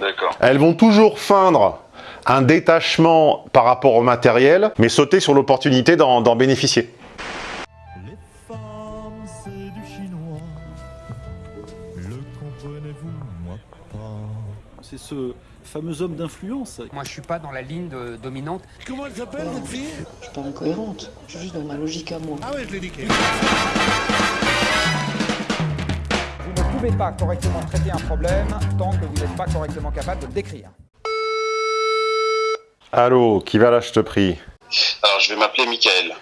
D'accord. Elles vont toujours feindre un détachement par rapport au matériel, mais sauter sur l'opportunité d'en bénéficier. Les femmes, c'est du chinois. Le comprenez-vous, moi pas? C'est ce fameux homme d'influence. Moi, je suis pas dans la ligne de- dominante. Comment elle s'appelle cette fille? Je suis pas incohérente, je suis juste dans ma logique à moi. Ah ouais, je l'ai niqué. Vous ne pouvez pas correctement traiter un problème tant que vous n'êtes pas correctement capable de le décrire. Allô, qui va là, je te prie Alors, je vais m'appeler Michael.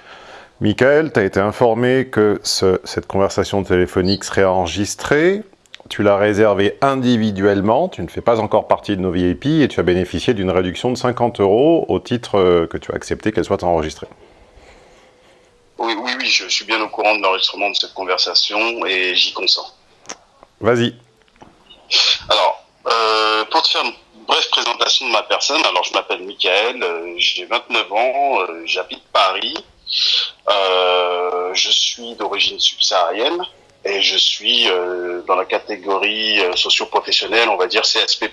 Michael, tu as été informé que ce- cette conversation téléphonique serait enregistrée. Tu l'as réservée individuellement, tu ne fais pas encore partie de nos VIP et tu as bénéficié d'une réduction de 50 euros au titre euh, que tu as accepté qu'elle soit enregistrée. Oui, oui, oui, je suis bien au courant de l'enregistrement de cette conversation et j'y consens. Vas-y. Alors, euh, pour te faire une brève présentation de ma personne, alors je m'appelle Michael, euh, j'ai 29 ans, euh, j'habite Paris, euh, je suis d'origine subsaharienne et je suis dans la catégorie socio-professionnelle, on va dire CSP+.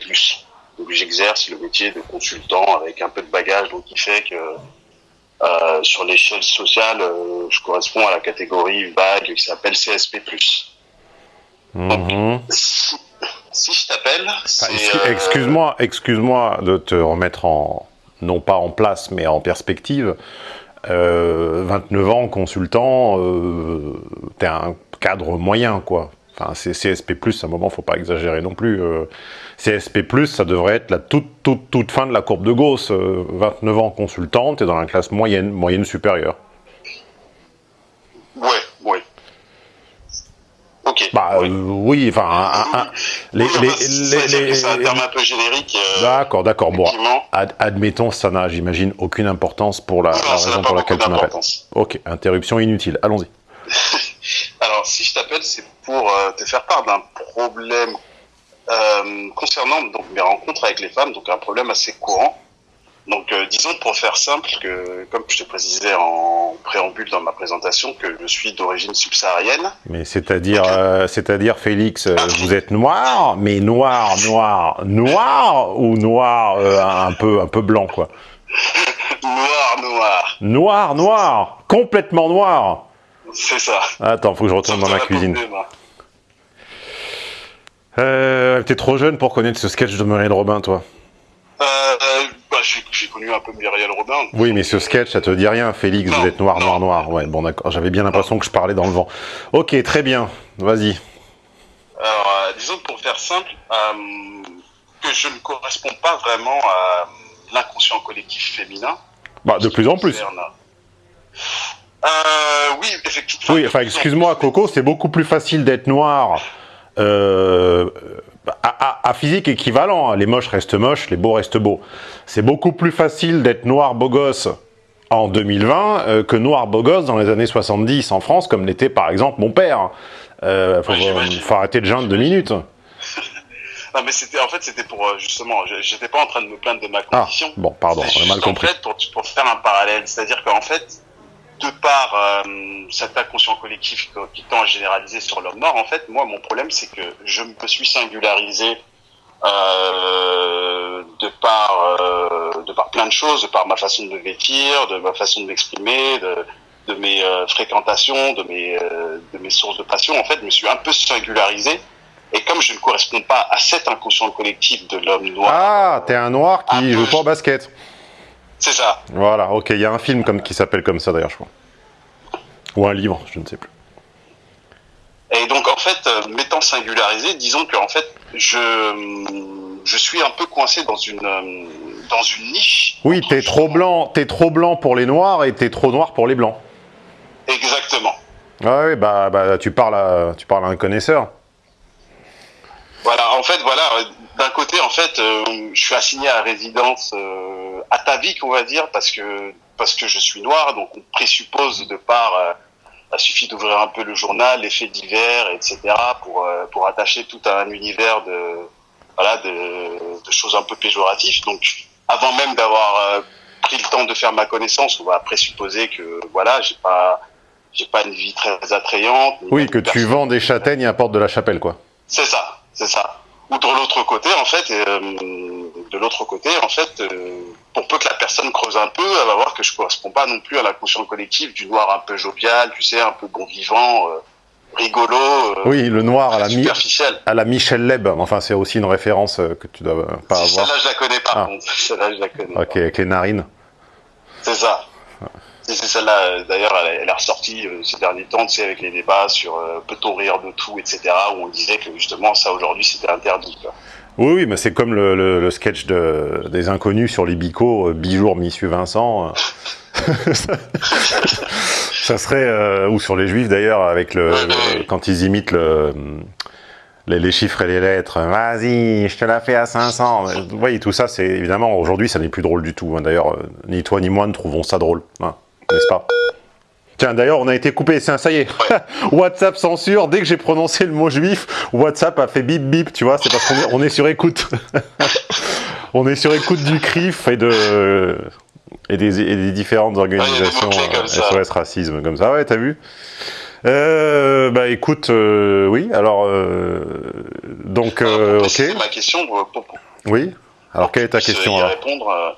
Donc j'exerce le métier de consultant avec un peu de bagage, donc qui fait que sur l'échelle sociale, je corresponds à la catégorie vague qui s'appelle CSP+. Mhm. Si, si je t'appelle, Ah, euh, Excuse-moi, excuse-moi de te remettre en, non pas en place, mais en perspective. Euh, 29 ans, consultant, euh, t'es un cadre moyen, quoi. Enfin, c'est CSP+, à un moment, faut pas exagérer non plus. Euh, CSP+, ça devrait être la toute, toute, toute fin de la courbe de Gauss. Euh, 29 ans, consultant, t'es dans la classe moyenne, moyenne supérieure. Ouais, ouais. Ok. Bah, euh, oui, enfin, un- un- un- les... C'est- les- c'est- les- c'est un terme un peu générique. euh, D'accord, d'accord, bon. Ad- admettons, ça n'a, j'imagine, aucune importance pour la, Non, raison pour laquelle tu m'appelles. Ok, interruption inutile, allons-y. Alors, si je t'appelle, c'est pour euh, te faire part d'un problème concernant donc mes rencontres avec les femmes, donc un problème assez courant. Donc, euh, disons pour faire simple que, comme je te précisais en préambule dans ma présentation, que je suis d'origine subsaharienne. Mais c'est-à-dire, euh, c'est-à-dire, Félix, euh, vous êtes noir, mais noir, noir, noir ou noir un peu, un peu blanc, quoi? Noir, noir. Noir, noir, complètement noir. C'est ça. Attends, faut que je retourne dans ma cuisine. Euh, T'es trop jeune pour connaître ce sketch de Muriel Robin, toi? Euh, j'ai connu un peu Muriel Robin. Oui, mais ce sketch, ça te dit rien, Félix. Non, vous êtes noir, non. noir, noir. Ouais, bon, d'accord. J'avais bien l'impression que je parlais dans le vent. Ok, très bien. Vas-y. Alors, euh, disons que pour faire simple, euh, que je ne corresponds pas vraiment à l'inconscient collectif féminin. Bah, de plus en plus. Euh, oui, effectivement. Oui, enfin, excuse-moi, Coco, c'est beaucoup plus facile d'être noir euh, à, à- à physique équivalent. hein. Les moches restent moches, les beaux restent beaux. C'est beaucoup plus facile d'être noir beau gosse en 2020 euh, que noir beau gosse dans les années 70 en France, comme l'était par exemple mon père. Euh, faut, Ouais, j'imagine. faut arrêter de geindre deux minutes. Non, mais c'était, en fait, c'était pour, euh, justement, je- j'étais pas en train de me plaindre de ma Ah, condition. bon, pardon, on a mal compris. En fait, pour, pour faire un parallèle, c'est-à-dire qu'en fait, de par euh, cet inconscient collectif qui, tend à généraliser sur l'homme noir, en fait, moi, mon problème, c'est que je me suis singularisé euh, de par euh, de par plein de choses, de par ma façon de vêtir, de ma façon de m'exprimer, de, de mes euh, fréquentations, de mes de mes sources de passion. En fait, je me suis un peu singularisé. Et comme je ne corresponds pas à cet inconscient collectif de l'homme noir, Ah, t'es un noir qui Un joue pas au basket. C'est ça. Voilà, ok, il y a un film comme, qui s'appelle comme ça d'ailleurs, je crois. Ou un livre, je ne sais plus. Et donc en fait, euh, m'étant singularisé, disons que en fait, je je suis un peu coincé dans une euh, dans une niche. Oui, t'es trop blanc, t'es trop blanc pour les noirs et t'es trop noir pour les blancs. Exactement. Ah oui, bah, bah tu parles à, tu parles à un connaisseur. Voilà. En fait, voilà. D'un côté, en fait, euh, je suis assigné à résidence euh, atavique, on va dire, parce que parce que je suis noir, donc on présuppose de par euh, il suffit d'ouvrir un peu le journal, les faits divers, etc., pour euh, pour attacher tout à un univers de voilà de, de choses un peu péjoratives. Donc, avant même d'avoir euh, pris le temps de faire ma connaissance, on va présupposer que voilà, j'ai pas j'ai pas une vie très attrayante. Oui, que tu vends des châtaignes à Porte de la Chapelle, quoi. C'est ça, c'est ça. Ou de l'autre côté, en fait, euh, de l'autre côté, en fait, euh, pour peu que la personne creuse un peu, elle va voir que je correspond pas non plus à la conscience collective du noir un peu jovial, tu sais, un peu bon vivant, euh, rigolo, Oui, le noir à la, superficiel. à la Michel Leb. Enfin, c'est aussi une référence que tu dois pas Si, avoir. Celle-là, je la connais par Ah. contre. Celle-là, je la connais. Ok, avec les narines. C'est ça. C'est celle-là, euh, d'ailleurs, elle, est- ressortie euh, ces derniers temps, tu sais, avec les débats sur euh, peut-on rire de tout, etc., où on disait que justement, ça aujourd'hui, c'était interdit. Quoi. Oui, oui, mais c'est comme le, le- le sketch de, des inconnus sur les bicots, euh, Bijour, Monsieur Vincent. euh. ça, ça serait, euh, ou sur les juifs d'ailleurs, avec le, quand ils imitent le, les, les chiffres et les lettres. Vas-y, je te la fais à 500. Vous voyez, tout ça, c'est évidemment, aujourd'hui, ça n'est plus drôle du tout. hein. D'ailleurs, ni toi ni moi ne trouvons ça drôle. hein. N'est-ce pas? Tiens, d'ailleurs, on a été coupé, ça, ça y est. WhatsApp censure, dès que j'ai prononcé le mot juif, WhatsApp a fait bip bip, tu vois, c'est parce qu'on est, sur écoute. on est sur écoute du CRIF et de et des, et des différentes organisations comme euh. SOS Racisme, comme ça, ouais, t'as vu? Euh, bah écoute, euh, oui, alors euh, donc euh, pour ok, ma question, pour, oui. Alors quelle est ta question alors? répondre,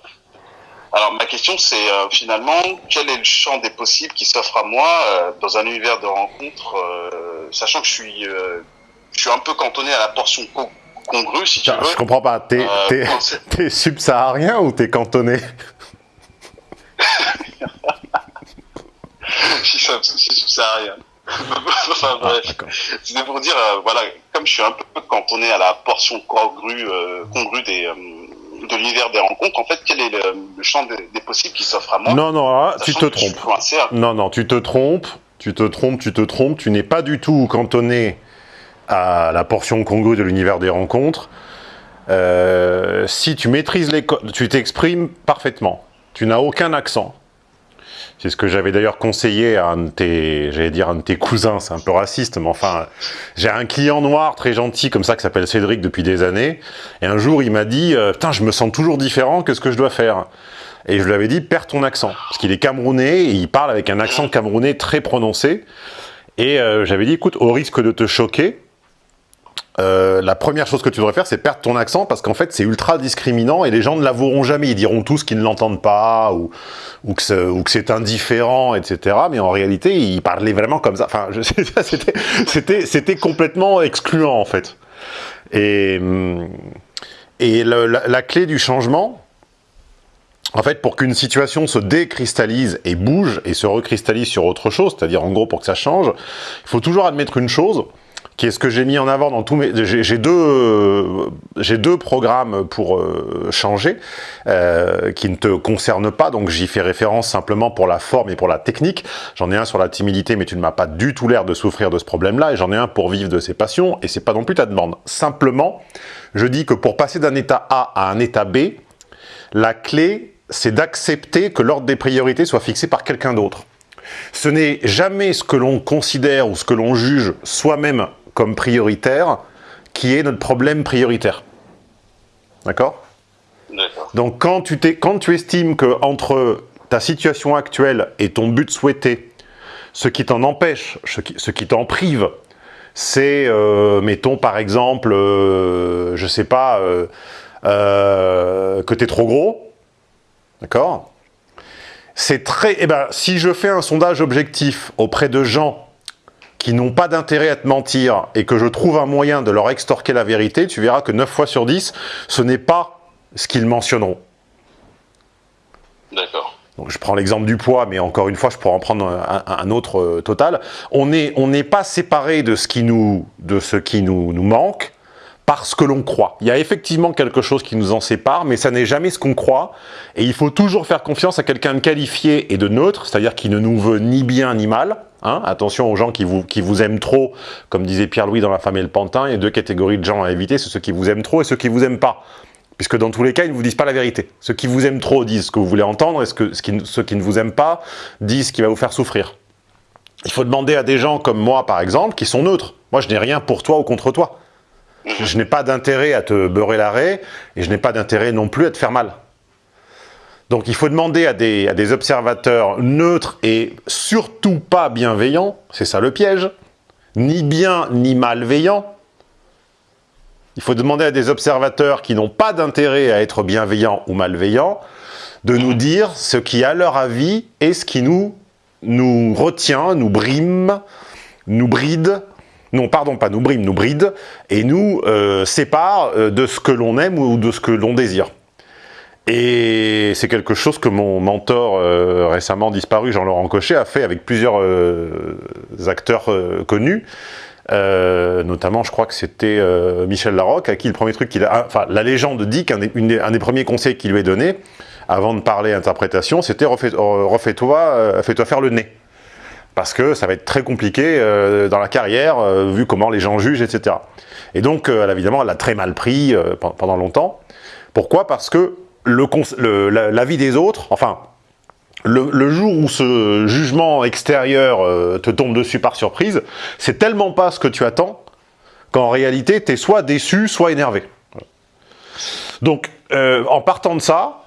alors ma question, c'est euh, finalement, quel est le champ des possibles qui s'offre à moi euh, dans un univers de rencontres, euh, sachant que je suis, je suis un peu cantonné à la portion co- congrue, si tu veux. Je comprends pas, t'es t'es subsaharien ou t'es cantonné? Si ça, si ça sert à rien. enfin bref, Ah, D'accord. c'était pour dire, voilà, comme je suis un peu cantonné à la portion congrue, congrue des, de l'univers des rencontres, en fait, quel est le, le champ des, des possibles qui s'offre à moi Non, non, là, tu te trompes. Non, non, tu te trompes, tu te trompes, tu te trompes, tu n'es pas du tout cantonné à la portion congrue de l'univers des rencontres. Euh, si tu maîtrises les codes, tu t'exprimes parfaitement. Tu n'as aucun accent. C'est ce que j'avais d'ailleurs conseillé à un de tes, j'allais dire un de tes cousins, c'est un peu raciste, mais enfin, j'ai un client noir très gentil comme ça qui s'appelle Cédric depuis des années, et un jour il m'a dit, euh, putain, je me sens toujours différent que ce que je dois faire? Et je lui avais dit, perds ton accent. Parce qu'il est camerounais et il parle avec un accent camerounais très prononcé. Et euh, j'avais dit, écoute, au risque de te choquer, euh, la première chose que tu devrais faire, c'est perdre ton accent parce qu'en fait, c'est ultra discriminant et les gens ne l'avoueront jamais. Ils diront tous qu'ils ne l'entendent pas ou, que c'est- indifférent, etc. Mais en réalité, il parlait vraiment comme ça. Enfin, c'était, complètement excluant en fait. Et, hum, la, la clé du changement, en fait, pour qu'une situation se décristallise et bouge et se recristallise sur autre chose, c'est-à-dire en gros pour que ça change, il faut toujours admettre une chose, qui ce que j'ai mis en avant dans tous mes... J'ai deux, j'ai deux programmes pour euh, changer, euh, qui ne te concernent pas, donc j'y fais référence simplement pour la forme et pour la technique. J'en ai un sur la timidité, mais tu ne m'as pas du tout l'air de souffrir de ce problème-là, et j'en ai un pour vivre de ses passions, et c'est pas non plus ta demande. Simplement, je dis que pour passer d'un état A à un état B, la clé, c'est d'accepter que l'ordre des priorités soit fixé par quelqu'un d'autre. Ce n'est jamais ce que l'on considère ou ce que l'on juge soi-même comme prioritaire qui est notre problème prioritaire. D'accord? Donc quand tu, quand tu estimes que entre ta situation actuelle et ton but souhaité, ce qui t'en empêche, ce qui, ce qui t'en prive, c'est, euh, mettons par exemple, euh, je sais pas, euh, euh, que t'es trop gros, d'accord? C'est très, eh ben, si je fais un sondage objectif auprès de gens qui n'ont pas d'intérêt à te mentir et que je trouve un moyen de leur extorquer la vérité, tu verras que 9 fois sur 10, ce n'est pas ce qu'ils mentionneront. D'accord. Donc, je prends l'exemple du poids, mais encore une fois, je pourrais en prendre un, autre euh, total. On n'est on pas séparé de ce qui nous, de ce qui nous, nous manque parce que l'on croit. Il y a effectivement quelque chose qui nous en sépare, mais ça n'est jamais ce qu'on croit. Et il faut toujours faire confiance à quelqu'un de qualifié et de neutre, c'est-à-dire qui ne nous veut ni bien ni mal. Hein. Attention aux gens qui vous, aiment trop, comme disait Pierre-Louis dans La femme et le pantin, il y a deux catégories de gens à éviter, c'est ceux qui vous aiment trop et ceux qui vous aiment pas. Puisque dans tous les cas, ils ne vous disent pas la vérité. Ceux qui vous aiment trop disent ce que vous voulez entendre, et ce que, ce qui- ceux qui ne vous aiment pas disent ce qui va vous faire souffrir. Il faut demander à des gens comme moi, par exemple, qui sont neutres. Moi, je n'ai rien pour toi ou contre toi. Je, je n'ai pas d'intérêt à te beurrer l'arrêt, et je n'ai pas d'intérêt non plus à te faire mal. Donc il faut demander à des, observateurs neutres et surtout pas bienveillants, c'est ça le piège, ni bien ni malveillants, Il faut demander à des observateurs qui n'ont pas d'intérêt à être bienveillants ou malveillants de nous dire ce qui, à leur avis, est ce qui nous, nous retient, nous brime, nous bride, non, pardon, pas nous brime, nous bride, et nous euh, sépare euh, de ce que l'on aime ou de ce que l'on désire. Et c'est quelque chose que mon mentor euh, récemment disparu, Jean-Laurent Cochet, a fait avec plusieurs euh, acteurs euh, connus. Notamment, je crois que c'était Michel Larocque, à qui le premier truc qu'il a... Enfin, la légende dit qu'un des, des- premiers conseils qu'il lui est donné, avant de parler interprétation, c'était refais- refais-toi fais-toi faire le nez. Parce que ça va être très compliqué dans la carrière, vu comment les gens jugent, etc. Et donc, évidemment, elle a très mal pris pen- pendant longtemps. Pourquoi? Parce que cons- le- l'avis des autres, enfin, le, jour où ce jugement extérieur euh, te tombe dessus par surprise, c'est tellement pas ce que tu attends qu'en réalité, tu es soit déçu, soit énervé. Donc, euh, en partant de ça,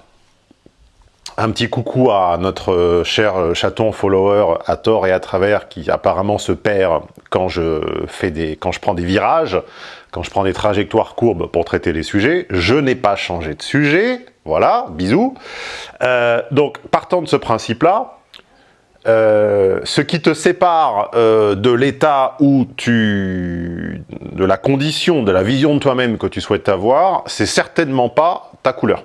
un petit coucou à notre euh, cher chaton follower à tort et à travers qui apparemment se perd quand je fais des, quand je prends des virages, quand je prends des trajectoires courbes pour traiter les sujets. Je n'ai pas changé de sujet, voilà, bisous. Euh, donc, partant de ce principe-là, euh, ce qui te sépare euh, de l'état où tu... de la condition, de la vision de toi-même que tu souhaites avoir, c'est certainement pas ta couleur.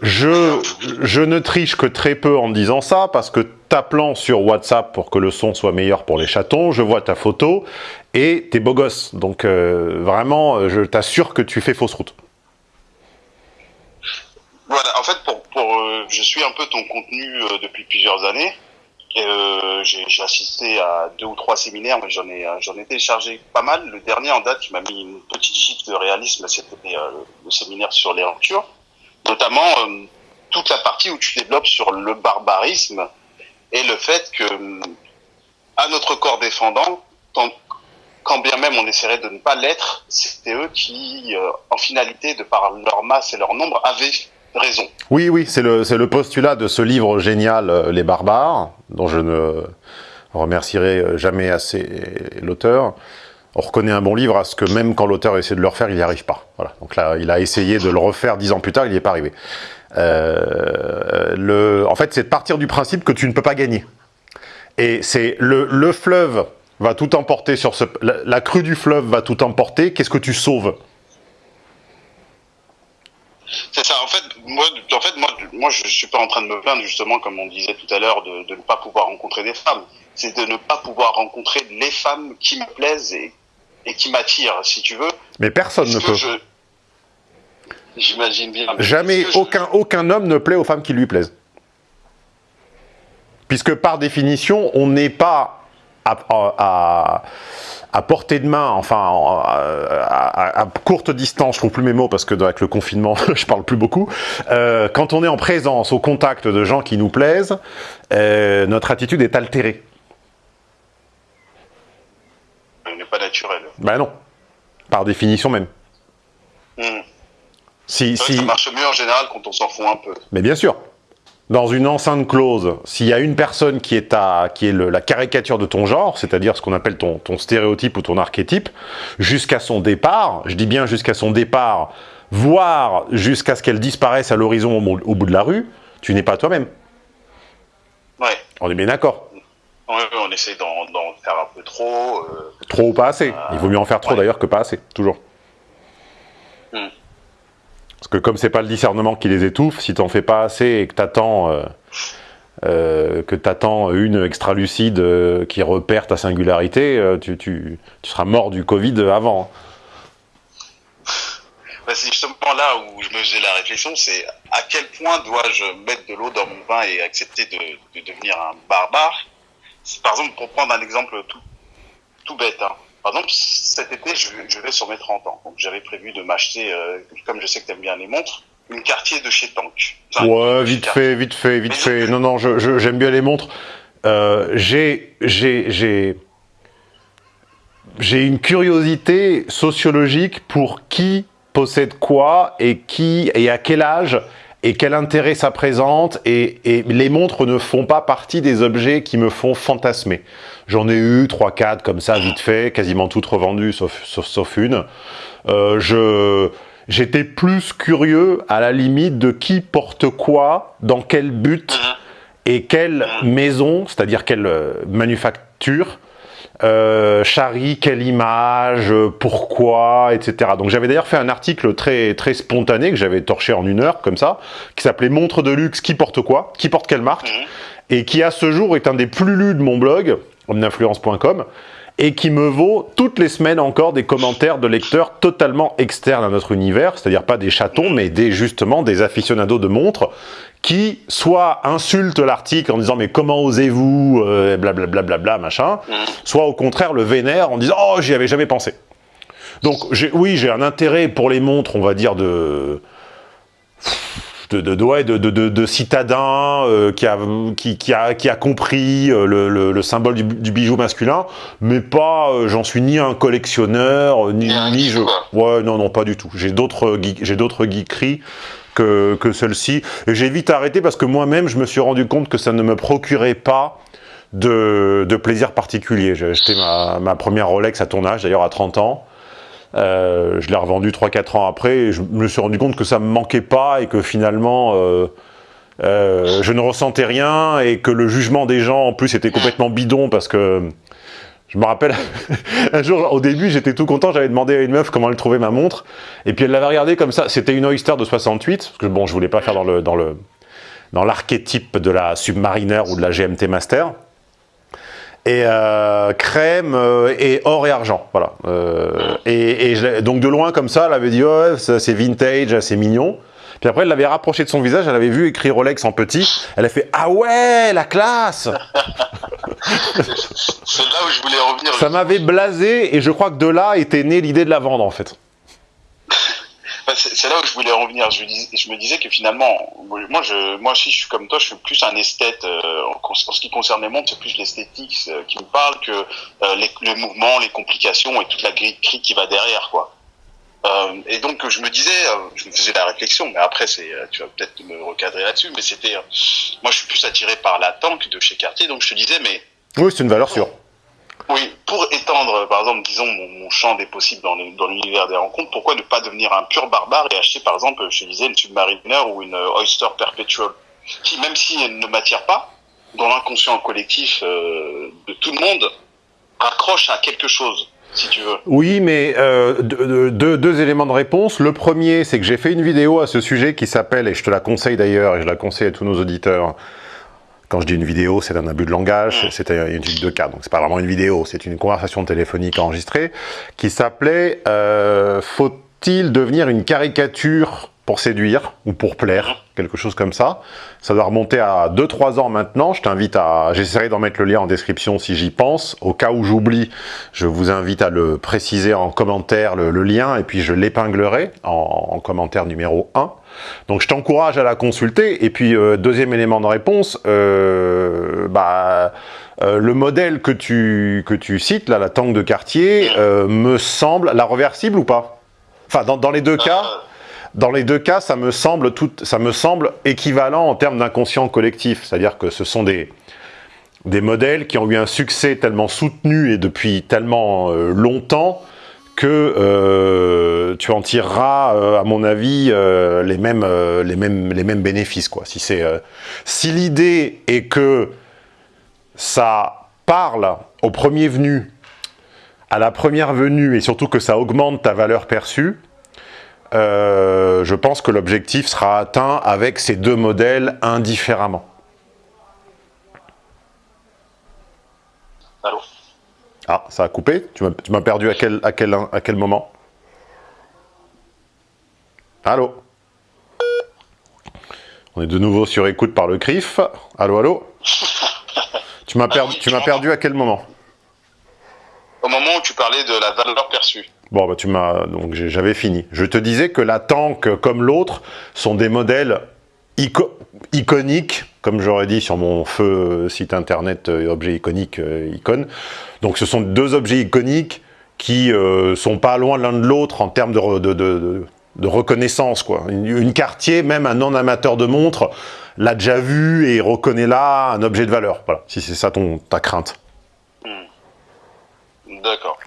Je, ne triche que très peu en disant ça, parce que t'appelant sur WhatsApp pour que le son soit meilleur pour les chatons, je vois ta photo, et t'es beau gosse. Donc vraiment, je t'assure que tu fais fausse route. Voilà, en fait, pour, pour, euh, je suis un peu ton contenu euh, depuis plusieurs années. Euh, j'ai assisté à deux ou trois séminaires, mais j'en ai, euh, j'en ai téléchargé pas mal. Le dernier en date qui m'a mis une petite gifle de réalisme, c'était euh, le séminaire sur les ruptures. Notamment euh, toute la partie où tu développes sur le barbarisme et le fait que, à notre corps défendant, tant- quand bien même on essaierait de ne pas l'être, c'était eux qui, euh, en finalité, de par leur masse et leur nombre, avaient raison. Oui, oui, c'est le, postulat de ce livre génial, euh, Les Barbares, dont je ne remercierai euh, jamais assez l'auteur. On reconnaît un bon livre à ce que même quand l'auteur essaie de le refaire, il n'y arrive pas. Voilà. Donc là, il a essayé de le refaire dix ans plus tard, il n'y est pas arrivé. Euh, le, en fait, c'est de partir du principe que tu ne peux pas gagner. Et c'est le, le fleuve va tout emporter sur ce... La, la crue du fleuve va tout emporter, qu'est-ce que tu sauves? C'est ça. En fait, moi, en fait, moi, moi, je suis pas en train de me plaindre justement, comme on disait tout à l'heure, de, de ne pas pouvoir rencontrer des femmes. C'est de ne pas pouvoir rencontrer les femmes qui me plaisent et, et qui m'attirent, si tu veux. Mais personne ne peut. je- J'imagine bien. mais Jamais je- aucun, aucun homme ne plaît aux femmes qui lui plaisent. Puisque par définition, on n'est pas à, à- à portée de main, enfin à, courte distance, je trouve plus mes mots parce que avec le confinement, je parle plus beaucoup. Euh, quand on est en présence, au contact de gens qui nous plaisent, euh, notre attitude est altérée. Elle n'est pas naturelle. Ben non, par définition même. Hmm. Si, si... ça marche mieux en général quand on s'en fout un peu. Mais bien sûr. Dans une enceinte close, s'il y a une personne qui est, à, qui est le- la caricature de ton genre, c'est-à-dire ce qu'on appelle ton, ton stéréotype ou ton archétype, jusqu'à son départ, je dis bien jusqu'à son départ, voire jusqu'à ce qu'elle disparaisse à l'horizon au, bout- au bout de la rue, tu n'es pas toi-même. Ouais. On est bien d'accord. On essaie d'en d'en faire un peu trop. euh, Trop ou pas assez. Il vaut mieux en faire trop ouais. d'ailleurs que pas assez, toujours. Parce que comme c'est pas le discernement qui les étouffe, si t'en fais pas assez et que t'attends euh, euh, que t'attends une extra-lucide euh, qui repère ta singularité, tu, tu, tu seras mort du Covid avant. Bah, c'est justement là où je me faisais la réflexion, c'est à quel point dois-je mettre de l'eau dans mon vin et accepter de, de devenir un barbare? Par exemple, pour prendre un exemple tout, tout bête, hein. Par exemple, cet été, je, je vais sur mes 30 ans, donc j'avais prévu de m'acheter, euh, comme je sais que tu aimes bien les montres, une quartier de chez Tank. Enfin, Ouais, vite fait, vite fait, vite fait. Non, non, je- je- j'aime bien les montres. Euh, j'ai, j'ai, j'ai, j'ai une curiosité sociologique pour qui possède quoi et qui et à quel âge et quel intérêt ça présente, et, et les montres ne font pas partie des objets qui me font fantasmer. J'en ai eu 3-4 comme ça, vite fait, quasiment toutes revendues, sauf, sauf, sauf une. Euh, je J'étais plus curieux, à la limite, de qui porte quoi, dans quel but, et quelle maison, c'est-à-dire quelle euh, manufacture, euh, charrie, quelle image, euh, pourquoi, etc. Donc j'avais d'ailleurs fait un article très très spontané que j'avais torché en une heure, comme ça, qui s'appelait « Montre de luxe, qui porte quoi Qui porte quelle marque ?» et qui à ce jour est un des plus lus de mon blog, omninfluence.com, et qui me vaut toutes les semaines encore des commentaires de lecteurs totalement externes à notre univers, c'est-à-dire pas des chatons, mais des justement des aficionados de montres, qui soit insultent l'article en disant mais comment osez-vous, euh, blablabla, bla, bla, machin, soit au contraire le vénère en disant oh j'y avais jamais pensé. Donc oui, j'ai un intérêt pour les montres, on va dire, de de, de, de, de, de, citadin euh, qui, a, qui, qui, a, qui a compris euh, le, le, le symbole du, du, bijou masculin, mais pas, euh, j'en suis ni un collectionneur, ni, ni je... Ouais, non, non, pas du tout. J'ai d'autres j'ai d'autres geekeries que, celle-ci. Et j'ai vite arrêté parce que moi-même, je me suis rendu compte que ça ne me procurait pas de, plaisir particulier. J'ai acheté ma, première Rolex à ton âge, d'ailleurs à 30 ans. Euh, je l'ai revendu 3-4 ans après et je me suis rendu compte que ça me manquait pas et que finalement euh, euh, je ne ressentais rien et que le jugement des gens en plus était complètement bidon parce que je me rappelle un jour au début j'étais tout content j'avais demandé à une meuf comment elle trouvait ma montre et puis elle l'avait regardée comme ça c'était une Oyster de 68 parce que bon je voulais pas faire dans l'archétype de la Submariner ou de la GMT Master et euh, crème euh, et or et argent, voilà. Euh, et, donc de loin comme ça, elle avait dit oh, c'est vintage, c'est mignon. Puis après, elle l'avait rapproché de son visage, elle avait vu écrit Rolex en petit. Elle a fait ah ouais, la classe. c'est là où je voulais revenir. Ça m'avait blasé et je crois que de là était née l'idée de la vendre en fait. c'est là où je voulais en venir. Je, je, me disais que finalement, moi, je, moi aussi, je suis comme toi, je suis plus un esthète. Euh, en, en, ce qui concerne les montres, c'est plus l'esthétique euh, qui me parle que euh, les, le mouvement, les complications et toute la grille qui va derrière, quoi. Euh, et donc, je me disais, euh, je me faisais la réflexion, mais après, c'est, tu vas peut-être me recadrer là-dessus, mais c'était, moi, je suis plus attiré par la tank de chez Cartier, donc je te disais, mais. Oui, c'est une valeur sûre. Oui, pour étendre, par exemple, disons, mon, mon champ des possibles dans l'univers des rencontres, pourquoi ne pas devenir un pur barbare et acheter, par exemple, je disais, une Submariner ou une Oyster Perpetual, qui, même si elle ne m'attire pas, dans l'inconscient collectif euh, de tout le monde, accroche à quelque chose. Si tu veux. Oui, mais euh, deux, deux, deux, éléments de réponse. Le premier, c'est que j'ai fait une vidéo à ce sujet qui s'appelle, et je te la conseille d'ailleurs, et je la conseille à tous nos auditeurs, quand je dis une vidéo, c'est un abus de langage, c'est une étude de cas, donc c'est pas vraiment une vidéo, c'est une conversation téléphonique enregistrée qui s'appelait euh, Faut-il devenir une caricature pour séduire ou pour plaire, quelque chose comme ça. Ça doit remonter à 2-3 ans maintenant. Je t'invite à... J'essaierai d'en mettre le lien en description si j'y pense. Au cas où j'oublie, je vous invite à le préciser en commentaire, le, lien, et puis je l'épinglerai en, en, commentaire numéro 1. Donc je t'encourage à la consulter. Et puis, euh, deuxième élément de réponse, euh, bah... Euh, le modèle que tu, que tu cites, là, la tank de quartier, me semble... La reversible ou pas? Enfin, dans les deux cas... Dans les deux cas, ça me semble, équivalent en termes d'inconscient collectif. C'est-à-dire que ce sont des, modèles qui ont eu un succès tellement soutenu et depuis tellement euh, longtemps que euh, tu en tireras, euh, à mon avis, les mêmes bénéfices. Quoi. Si, si l'idée est que ça parle au premier venu, à la première venue, et surtout que ça augmente ta valeur perçue, euh, je pense que l'objectif sera atteint avec ces deux modèles indifféremment. Allô Ah, ça a coupé Tu m'as perdu à quel, à, quel, à quel moment? Allô? On est de nouveau sur écoute par le CRIF. Allô, allô? Tu m'as perdu, tu m'as perdu à quel moment? Au moment où tu parlais de la valeur perçue. Bon, bah, tu m'as donc j'avais fini. Je te disais que la tank comme l'autre sont des modèles ico iconiques, comme j'aurais dit sur mon feu site internet euh, objet iconique euh, icône. Donc ce sont deux objets iconiques qui euh, sont pas loin l'un de l'autre en termes de, reconnaissance, quoi. Une, une quartier, même un non-amateur de montres, l'a déjà vu et reconnaît là un objet de valeur. Voilà, si c'est ça ton, ta crainte. D'accord.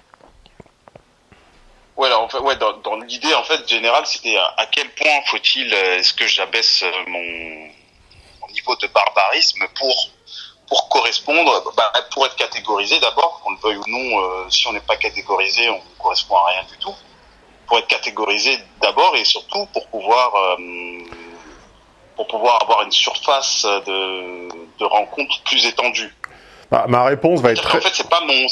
Ouais, alors, en ouais, dans, dans l'idée en fait générale, c'était à, quel point faut-il, euh, est-ce que j'abaisse euh, mon, mon niveau de barbarisme pour pour correspondre, bah, pour être catégorisé d'abord, qu'on le veuille ou non, euh, si on n'est pas catégorisé, on ne correspond à rien du tout. Pour être catégorisé d'abord et surtout pour pouvoir euh, pour pouvoir avoir une surface de, de rencontre plus étendue. Ah, ma réponse va être qu'en fait, c'est pas mon,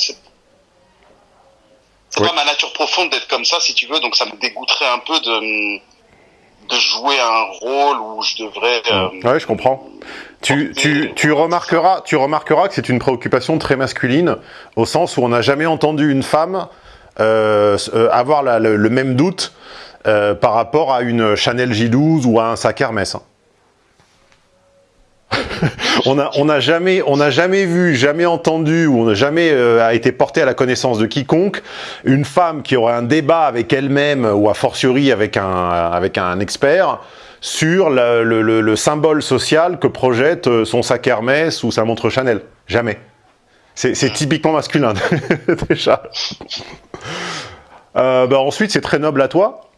c'est Oui. pas ma nature profonde d'être comme ça, si tu veux. Donc ça me dégoûterait un peu de de jouer un rôle où je devrais. euh, Ouais, je comprends. Tu, tu, tu, remarqueras, tu remarqueras que c'est une préoccupation très masculine, au sens où on n'a jamais entendu une femme euh, euh, avoir la- le, le même doute euh, par rapport à une Chanel J12 ou à un sac Hermès. hein. on n'a jamais, vu, jamais entendu, ou on n'a jamais euh, été porté à la connaissance de quiconque une femme qui aurait un débat avec elle-même ou a fortiori avec un, expert sur le, le- le symbole social que projette euh, son sac Hermès ou sa montre Chanel. Jamais. C'est c'est typiquement masculin, déjà. Euh, bah ensuite, c'est très noble à toi.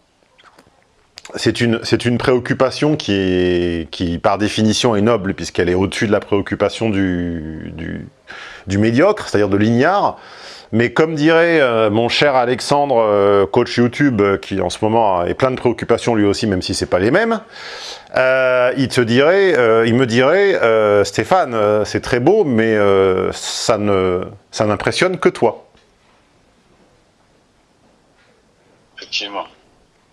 C'est une, préoccupation qui, est, par définition, est noble, puisqu'elle est au-dessus de la préoccupation du, médiocre, c'est-à-dire de l'ignare. Mais comme dirait euh, mon cher Alexandre, euh, coach YouTube, euh, qui en ce moment est plein de préoccupations lui aussi, même si c'est pas les mêmes, il te dirait, il me dirait, Stéphane, c'est très beau, mais ça ça n'impressionne que toi. Effectivement.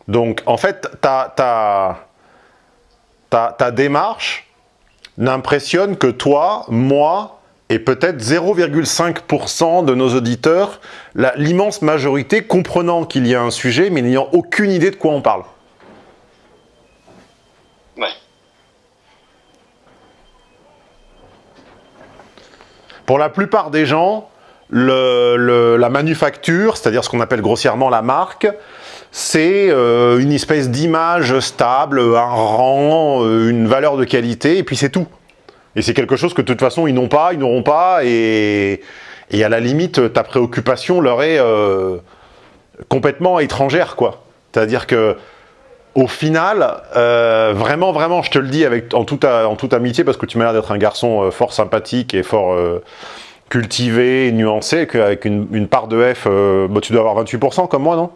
Donc, en fait, ta, ta, ta, ta démarche n'impressionne que toi, moi, et peut-être 0,5% de nos auditeurs, l'immense majorité comprenant qu'il y a un sujet, mais n'ayant aucune idée de quoi on parle. Ouais. Pour la plupart des gens, le- le- la manufacture, c'est-à-dire ce qu'on appelle grossièrement la marque, c'est euh, une espèce d'image stable, un rang, euh, une valeur de qualité, et puis c'est tout. Et c'est quelque chose que de toute façon ils n'ont pas, ils n'auront pas, et, à la limite, ta préoccupation leur est euh, complètement étrangère, quoi. C'est-à-dire que au final, vraiment, vraiment, je te le dis avec, en, toute, amitié, parce que tu m'as l'air d'être un garçon fort sympathique et fort cultivé, nuancé, qu'avec une, part de F, bah, tu dois avoir 28% comme moi, non?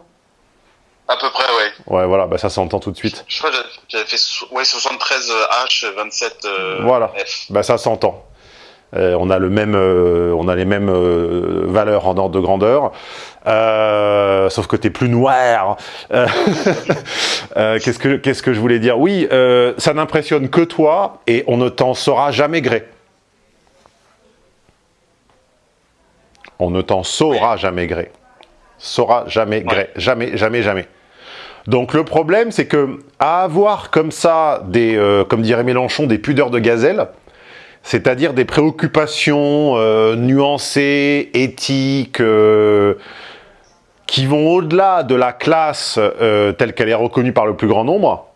À peu près, ouais. Ouais, voilà, bah, ça s'entend tout de suite. Je crois que j'avais- fait ouais, 73 H, 27 euh, Voilà. F. Bah, ça s'entend. Euh, on a le même, euh, on a les mêmes euh, valeurs en ordre de grandeur, sauf que t'es plus noir. Qu'est-ce que qu'est-ce que je voulais dire? Oui, ça n'impressionne que toi et on ne t'en saura jamais gré. On ne t'en saura jamais gré. Saura jamais gré. Jamais, jamais, jamais. Donc le problème, c'est que à avoir comme ça des, euh, comme dirait Mélenchon, des pudeurs de gazelle, c'est-à-dire des préoccupations euh, nuancées, éthiques, euh, qui vont au-delà de la classe telle qu'elle est reconnue par le plus grand nombre.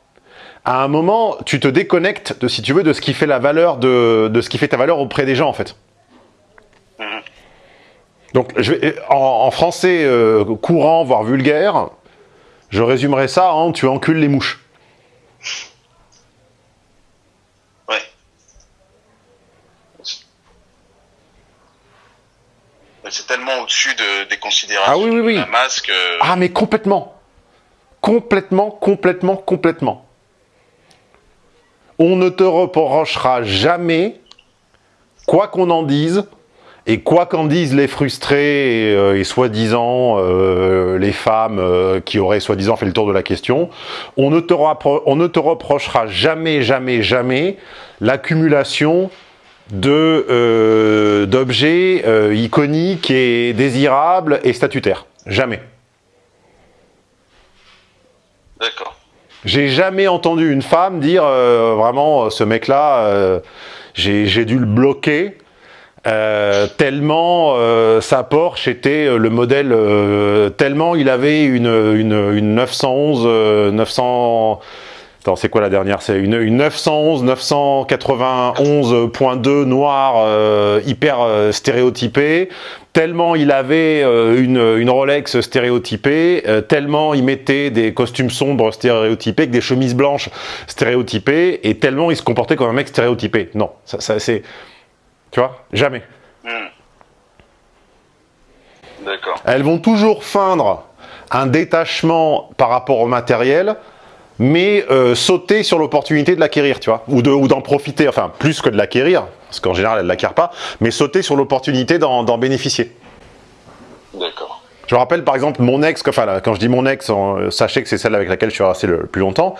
À un moment, tu te déconnectes de, si tu veux, de ce qui fait la valeur de, de ce qui fait ta valeur auprès des gens, en fait. Donc, je vais, en, en français courant, voire vulgaire, je résumerai ça en tu encules les mouches. Ouais. C'est tellement au-dessus de, des considérations Ah oui, oui, oui. de la masse que... Ah, mais complètement. Complètement, complètement, complètement. On ne te reprochera jamais, quoi qu'on en dise, et quoi qu'en disent les frustrés et, euh, et soi-disant euh, les femmes euh, qui auraient soi-disant fait le tour de la question, on ne te, on ne te reprochera jamais, jamais, jamais l'accumulation d'objets iconiques et désirables et statutaires. Jamais. D'accord. J'ai jamais entendu une femme dire vraiment ce mec-là, j'ai dû le bloquer Euh, tellement euh, sa Porsche était euh, le modèle, euh, tellement il avait une, une, une 911, euh, 900... Attends, c'est quoi la dernière C'est une, une 911, 991.2 noire, euh, hyper euh, stéréotypée. Tellement il avait euh, une, une Rolex stéréotypée, euh, tellement il mettait des costumes sombres stéréotypés, des chemises blanches stéréotypées, et tellement il se comportait comme un mec stéréotypé. Non, ça c'est... Tu vois Jamais. Hmm. D'accord. Elles vont toujours feindre un détachement par rapport au matériel, mais euh, sauter sur l'opportunité de l'acquérir, tu vois, ou de- ou d'en profiter, enfin, plus que de l'acquérir, parce qu'en général, elles ne l'acquièrent pas, mais sauter sur l'opportunité d'en d'en bénéficier. D'accord. Je me rappelle par exemple mon ex, enfin là, quand je dis mon ex, euh, sachez que c'est celle avec laquelle je suis resté le plus longtemps.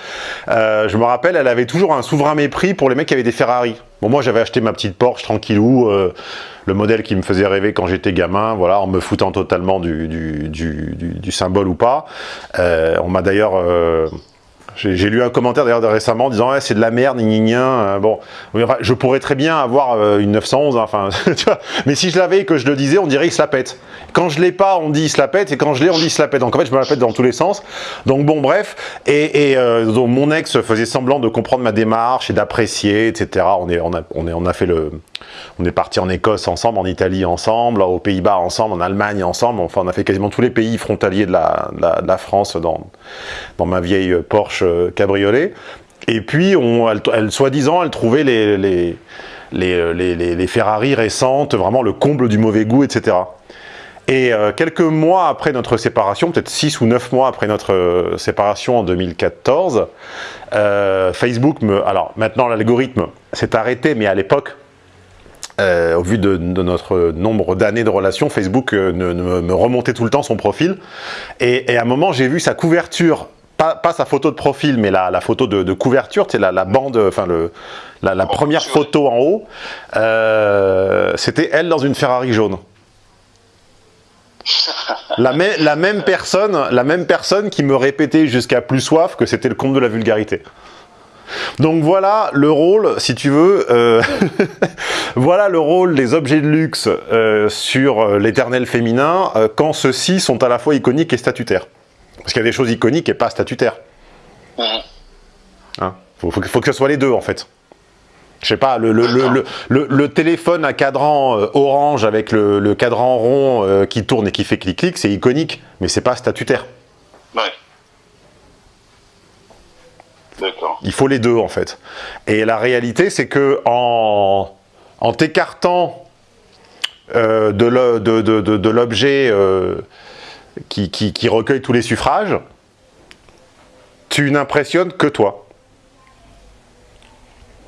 Euh, je me rappelle, elle avait toujours un souverain mépris pour les mecs qui avaient des Ferrari. Bon, moi j'avais acheté ma petite Porsche tranquillou, euh, le modèle qui me faisait rêver quand j'étais gamin, voilà, en me foutant totalement du, du, du, symbole ou pas. Euh, on m'a d'ailleurs. euh, j'ai lu un commentaire d'ailleurs récemment disant ouais, c'est de la merde, gna. Euh, bon, je pourrais très bien avoir euh, une 911, hein. Mais si je l'avais et que je le disais, on dirait il se la pète. Quand je l'ai pas, on dit il se la pète, et quand je l'ai, on dit il se la pète. Donc en fait, je me la pète dans tous les sens. Donc bon, bref. Et, euh, mon ex faisait semblant de comprendre ma démarche et d'apprécier, etc. On a fait le, on est parti en Écosse ensemble, en Italie ensemble, aux Pays-Bas ensemble, en Allemagne ensemble. Enfin, on a fait quasiment tous les pays frontaliers de la, France dans, dans ma vieille Porsche euh, cabriolet. Et puis, elle, soi-disant, elle trouvait les, les, les, les, les- les Ferrari récentes vraiment le comble du mauvais goût, etc. Et euh, quelques mois après notre séparation, peut-être 6 ou 9 mois après notre euh, séparation en 2014, euh, Facebook me... Alors maintenant l'algorithme s'est arrêté, mais à l'époque, euh, au vu de, de notre nombre d'années de relation, Facebook euh, ne- ne- me remontait tout le temps son profil. Et, et à un moment, j'ai vu sa couverture, pas, pas sa photo de profil, mais la, la photo de, de couverture, c'est la, la bande, enfin le, la, la première photo en haut. euh, C'était elle dans une Ferrari jaune. La même personne, la même personne qui me répétait jusqu'à plus soif que c'était le compte de la vulgarité. Donc voilà le rôle, si tu veux, euh, voilà le rôle des objets de luxe euh, sur euh, l'éternel féminin euh, quand ceux-ci sont à la fois iconiques et statutaires. Parce qu'il y a des choses iconiques et pas statutaires. Mhm. Hein? Faut, faut que- faut que ce soit les deux en fait. Je sais pas, le, le, téléphone à cadran orange avec le, cadran rond qui tourne et qui fait clic-clic, c'est iconique, mais c'est pas statutaire. Ouais. Il faut les deux en fait. Et la réalité, c'est que en, en t'écartant euh, de l'objet euh, qui, recueille tous les suffrages, tu n'impressionnes que toi.